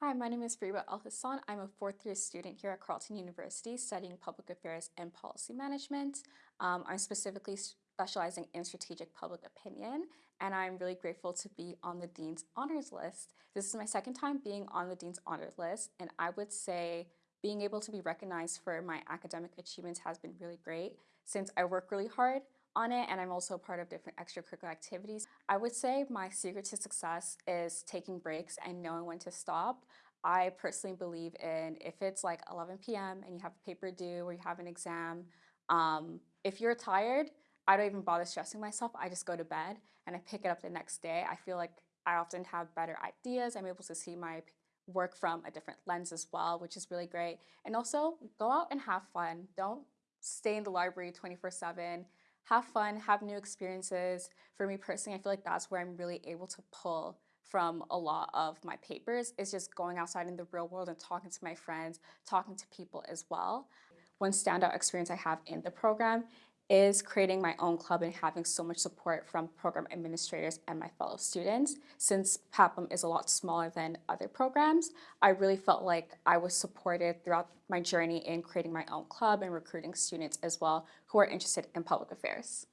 Hi, my name is Fariba Al Hassan. I'm a fourth year student here at Carleton University studying public affairs and policy management. Um, I'm specifically specializing in strategic public opinion, and I'm really grateful to be on the Dean's Honors List. This is my second time being on the Dean's Honors List, and I would say being able to be recognized for my academic achievements has been really great since I work really hard on it and I'm also part of different extracurricular activities. I would say my secret to success is taking breaks and knowing when to stop. I personally believe in if it's like 11 p.m. and you have a paper due or you have an exam, um, if you're tired, I don't even bother stressing myself. I just go to bed and I pick it up the next day. I feel like I often have better ideas. I'm able to see my work from a different lens as well, which is really great. And also go out and have fun. Don't stay in the library 24 7 have fun, have new experiences. For me personally, I feel like that's where I'm really able to pull from a lot of my papers is just going outside in the real world and talking to my friends, talking to people as well. One standout experience I have in the program is creating my own club and having so much support from program administrators and my fellow students. Since PAPM is a lot smaller than other programs, I really felt like I was supported throughout my journey in creating my own club and recruiting students as well who are interested in public affairs.